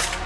Yeah.